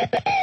you